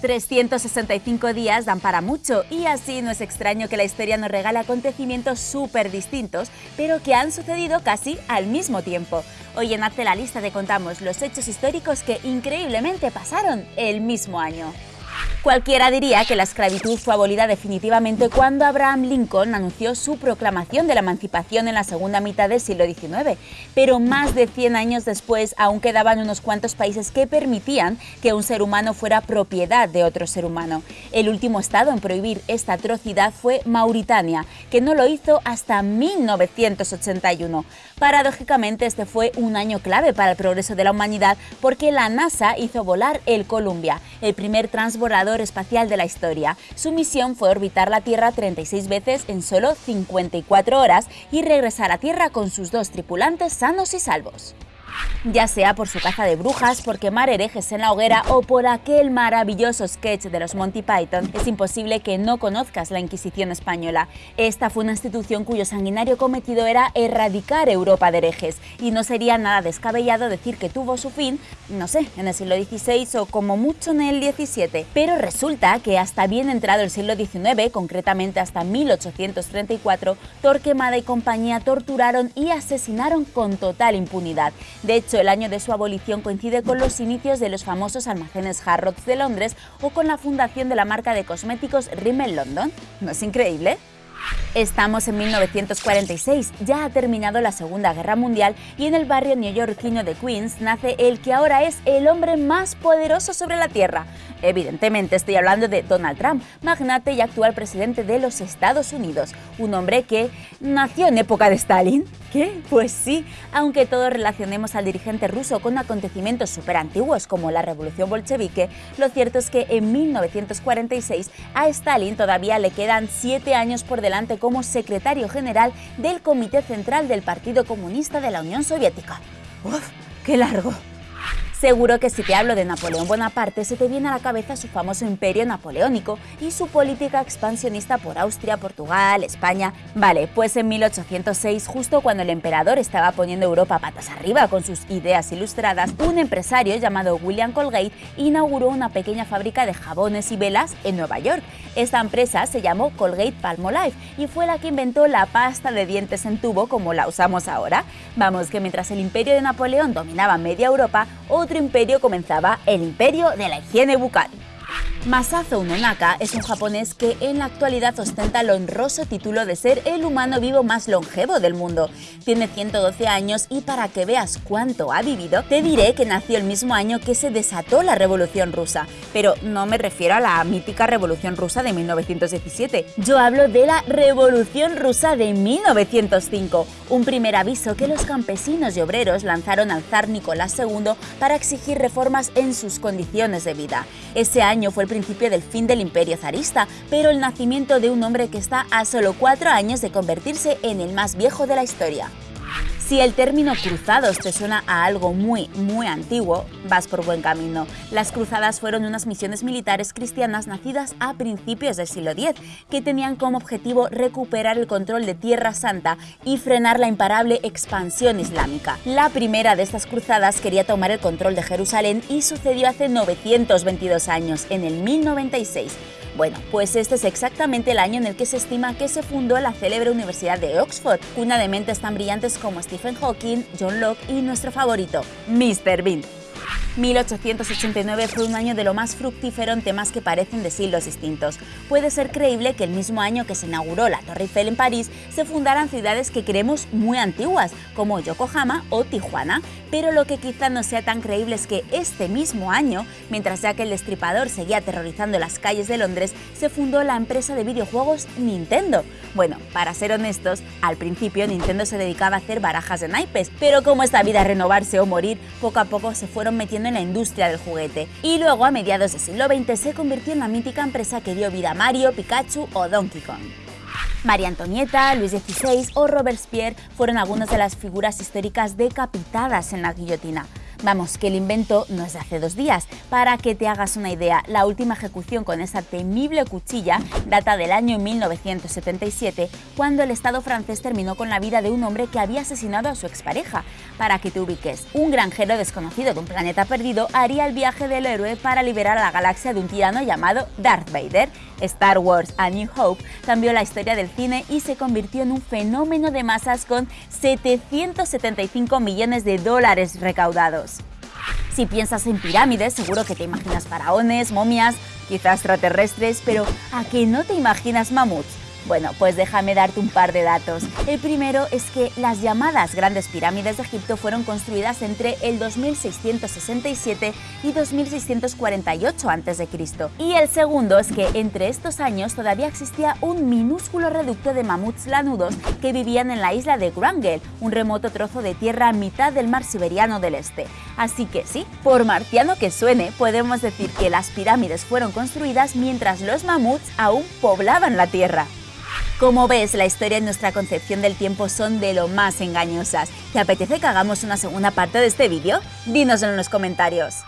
365 días dan para mucho y así no es extraño que la historia nos regale acontecimientos súper distintos, pero que han sucedido casi al mismo tiempo. Hoy en Hazte la Lista te contamos los hechos históricos que increíblemente pasaron el mismo año. Cualquiera diría que la esclavitud fue abolida definitivamente cuando Abraham Lincoln anunció su proclamación de la emancipación en la segunda mitad del siglo XIX, pero más de 100 años después aún quedaban unos cuantos países que permitían que un ser humano fuera propiedad de otro ser humano. El último estado en prohibir esta atrocidad fue Mauritania, que no lo hizo hasta 1981. Paradójicamente este fue un año clave para el progreso de la humanidad porque la NASA hizo volar el Columbia, el primer transbordador espacial de la historia. Su misión fue orbitar la Tierra 36 veces en solo 54 horas y regresar a Tierra con sus dos tripulantes sanos y salvos ya sea por su caza de brujas, por quemar herejes en la hoguera o por aquel maravilloso sketch de los Monty Python, es imposible que no conozcas la Inquisición española. Esta fue una institución cuyo sanguinario cometido era erradicar Europa de herejes, y no sería nada descabellado decir que tuvo su fin, no sé, en el siglo XVI o como mucho en el XVII. Pero resulta que hasta bien entrado el siglo XIX, concretamente hasta 1834, Torquemada y compañía torturaron y asesinaron con total impunidad. De hecho, el año de su abolición coincide con los inicios de los famosos almacenes Harrods de Londres o con la fundación de la marca de cosméticos Rimmel London. ¿No es increíble? Estamos en 1946, ya ha terminado la Segunda Guerra Mundial y en el barrio neoyorquino de Queens nace el que ahora es el hombre más poderoso sobre la Tierra. Evidentemente estoy hablando de Donald Trump, magnate y actual presidente de los Estados Unidos, un hombre que nació en época de Stalin. ¿Qué? Pues sí, aunque todos relacionemos al dirigente ruso con acontecimientos súper antiguos como la revolución bolchevique, lo cierto es que en 1946 a Stalin todavía le quedan siete años por delante como secretario general del Comité Central del Partido Comunista de la Unión Soviética. ¡Uf! ¡Qué largo! Seguro que si te hablo de Napoleón Bonaparte se te viene a la cabeza su famoso imperio napoleónico y su política expansionista por Austria, Portugal, España. Vale, pues en 1806, justo cuando el emperador estaba poniendo Europa patas arriba con sus ideas ilustradas, un empresario llamado William Colgate inauguró una pequeña fábrica de jabones y velas en Nueva York. Esta empresa se llamó Colgate Palmolive y fue la que inventó la pasta de dientes en tubo como la usamos ahora. Vamos, que mientras el imperio de Napoleón dominaba media Europa, otro imperio comenzaba el imperio de la higiene bucal. Masazo Nonaka es un japonés que en la actualidad ostenta el honroso título de ser el humano vivo más longevo del mundo. Tiene 112 años y para que veas cuánto ha vivido, te diré que nació el mismo año que se desató la Revolución Rusa. Pero no me refiero a la mítica Revolución Rusa de 1917. Yo hablo de la Revolución Rusa de 1905, un primer aviso que los campesinos y obreros lanzaron al zar Nicolás II para exigir reformas en sus condiciones de vida. Ese año fue el principio del fin del imperio zarista, pero el nacimiento de un hombre que está a solo cuatro años de convertirse en el más viejo de la historia. Si el término cruzados te suena a algo muy, muy antiguo, vas por buen camino. Las cruzadas fueron unas misiones militares cristianas nacidas a principios del siglo X, que tenían como objetivo recuperar el control de Tierra Santa y frenar la imparable expansión islámica. La primera de estas cruzadas quería tomar el control de Jerusalén y sucedió hace 922 años, en el 1096. Bueno, pues este es exactamente el año en el que se estima que se fundó la célebre Universidad de Oxford, cuna de mentes tan brillantes como Stephen Hawking, John Locke y nuestro favorito, Mr. Bean. 1889 fue un año de lo más fructífero en temas que parecen de siglos distintos. Puede ser creíble que el mismo año que se inauguró la Torre Eiffel en París se fundaran ciudades que creemos muy antiguas, como Yokohama o Tijuana, pero lo que quizá no sea tan creíble es que este mismo año, mientras ya que el destripador seguía aterrorizando las calles de Londres, se fundó la empresa de videojuegos Nintendo. Bueno, para ser honestos, al principio Nintendo se dedicaba a hacer barajas de naipes, pero como esta vida renovarse o morir, poco a poco se fueron metiendo en la industria del juguete. Y luego, a mediados del siglo XX, se convirtió en la mítica empresa que dio vida a Mario, Pikachu o Donkey Kong. María Antonieta, Luis XVI o Robespierre fueron algunas de las figuras históricas decapitadas en la guillotina. Vamos, que el invento no es de hace dos días. Para que te hagas una idea, la última ejecución con esa temible cuchilla data del año 1977, cuando el Estado francés terminó con la vida de un hombre que había asesinado a su expareja. Para que te ubiques, un granjero desconocido de un planeta perdido haría el viaje del héroe para liberar a la galaxia de un tirano llamado Darth Vader. Star Wars A New Hope cambió la historia del cine y se convirtió en un fenómeno de masas con 775 millones de dólares recaudados. Si piensas en pirámides, seguro que te imaginas faraones, momias, quizás extraterrestres, pero ¿a qué no te imaginas mamuts? Bueno, pues déjame darte un par de datos. El primero es que las llamadas grandes pirámides de Egipto fueron construidas entre el 2667 y 2648 a.C. Y el segundo es que entre estos años todavía existía un minúsculo reducto de mamuts lanudos que vivían en la isla de Wrangell, un remoto trozo de tierra a mitad del mar siberiano del este. Así que sí, por marciano que suene, podemos decir que las pirámides fueron construidas mientras los mamuts aún poblaban la tierra. Como ves, la historia y nuestra concepción del tiempo son de lo más engañosas. ¿Te apetece que hagamos una segunda parte de este vídeo? Dínoslo en los comentarios.